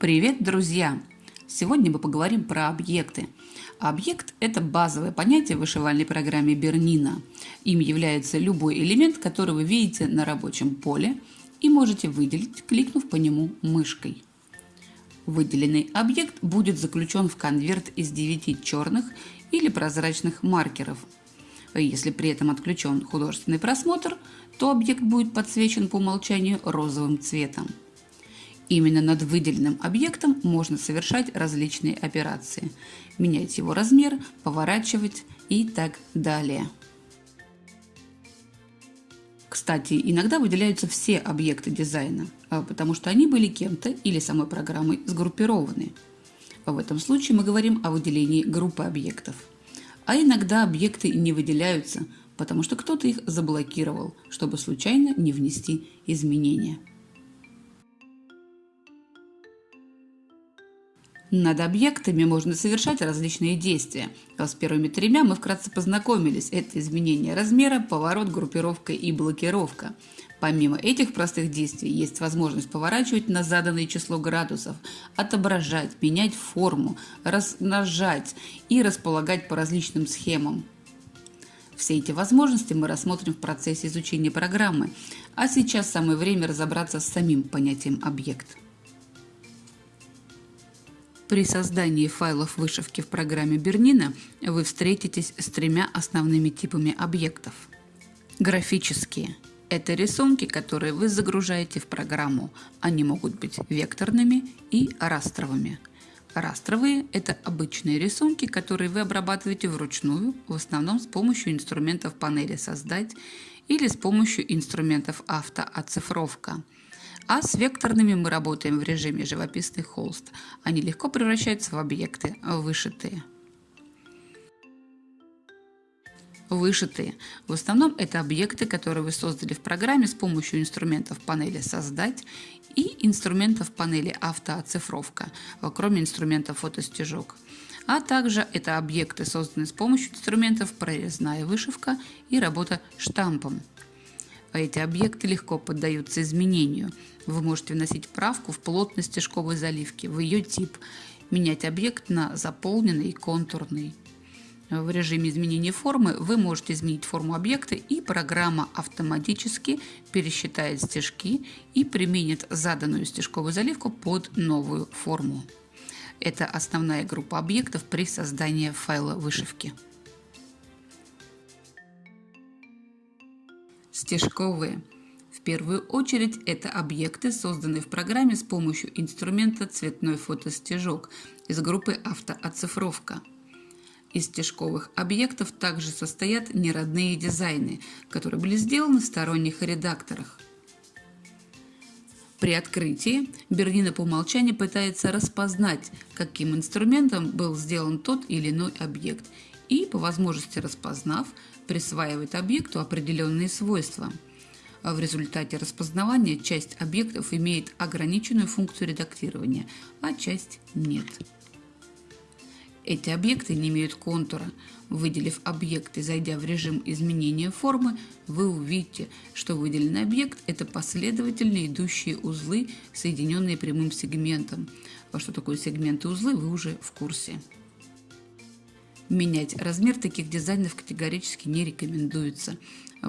Привет, друзья! Сегодня мы поговорим про объекты. Объект – это базовое понятие в вышивальной программе Бернина. Им является любой элемент, который вы видите на рабочем поле и можете выделить, кликнув по нему мышкой. Выделенный объект будет заключен в конверт из 9 черных или прозрачных маркеров. Если при этом отключен художественный просмотр, то объект будет подсвечен по умолчанию розовым цветом. Именно над выделенным объектом можно совершать различные операции. Менять его размер, поворачивать и так далее. Кстати, иногда выделяются все объекты дизайна, а, потому что они были кем-то или самой программой сгруппированы. В этом случае мы говорим о выделении группы объектов. А иногда объекты не выделяются, потому что кто-то их заблокировал, чтобы случайно не внести изменения. Над объектами можно совершать различные действия. С первыми тремя мы вкратце познакомились. Это изменение размера, поворот, группировка и блокировка. Помимо этих простых действий есть возможность поворачивать на заданное число градусов, отображать, менять форму, размножать и располагать по различным схемам. Все эти возможности мы рассмотрим в процессе изучения программы, а сейчас самое время разобраться с самим понятием объект. При создании файлов вышивки в программе Бернина вы встретитесь с тремя основными типами объектов. Графические – это рисунки, которые вы загружаете в программу. Они могут быть векторными и растровыми. Растровые – это обычные рисунки, которые вы обрабатываете вручную, в основном с помощью инструментов панели «Создать» или с помощью инструментов автооцифровка – а с векторными мы работаем в режиме живописный холст. Они легко превращаются в объекты, вышитые. Вышитые. В основном это объекты, которые вы создали в программе с помощью инструментов панели «Создать» и инструментов панели «Автооцифровка», кроме инструмента «Фотостежок». А также это объекты, созданные с помощью инструментов «Прорезная вышивка» и работа штампом. Эти объекты легко поддаются изменению. Вы можете вносить правку в плотность стежковой заливки, в ее тип, менять объект на заполненный и контурный. В режиме изменения формы вы можете изменить форму объекта и программа автоматически пересчитает стежки и применит заданную стежковую заливку под новую форму. Это основная группа объектов при создании файла вышивки. Стежковые. В первую очередь это объекты, созданные в программе с помощью инструмента «Цветной фотостежок» из группы «Автооцифровка». Из стежковых объектов также состоят неродные дизайны, которые были сделаны в сторонних редакторах. При открытии Бернина по умолчанию пытается распознать, каким инструментом был сделан тот или иной объект, и, по возможности распознав, присваивает объекту определенные свойства. В результате распознавания часть объектов имеет ограниченную функцию редактирования, а часть нет. Эти объекты не имеют контура. Выделив объект и зайдя в режим изменения формы, вы увидите, что выделенный объект – это последовательно идущие узлы, соединенные прямым сегментом. А что такое сегменты узлы, вы уже в курсе. Менять размер таких дизайнов категорически не рекомендуется,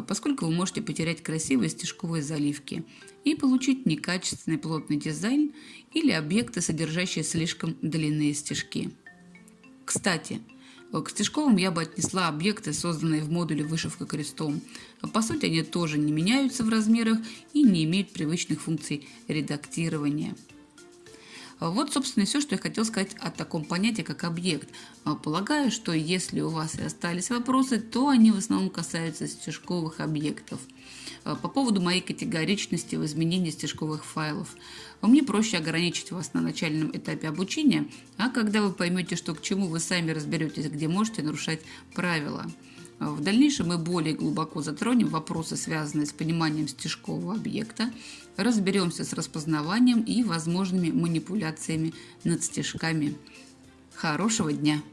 поскольку вы можете потерять красивые стежковые заливки и получить некачественный плотный дизайн или объекты, содержащие слишком длинные стежки. Кстати, к стежковым я бы отнесла объекты, созданные в модуле вышивка крестом. По сути, они тоже не меняются в размерах и не имеют привычных функций редактирования. Вот, собственно, и все, что я хотел сказать о таком понятии, как объект. А, полагаю, что если у вас и остались вопросы, то они в основном касаются стежковых объектов. А, по поводу моей категоричности в изменении стежковых файлов. Мне проще ограничить вас на начальном этапе обучения, а когда вы поймете, что к чему, вы сами разберетесь, где можете нарушать правила. В дальнейшем мы более глубоко затронем вопросы, связанные с пониманием стежкового объекта, разберемся с распознаванием и возможными манипуляциями над стежками. Хорошего дня!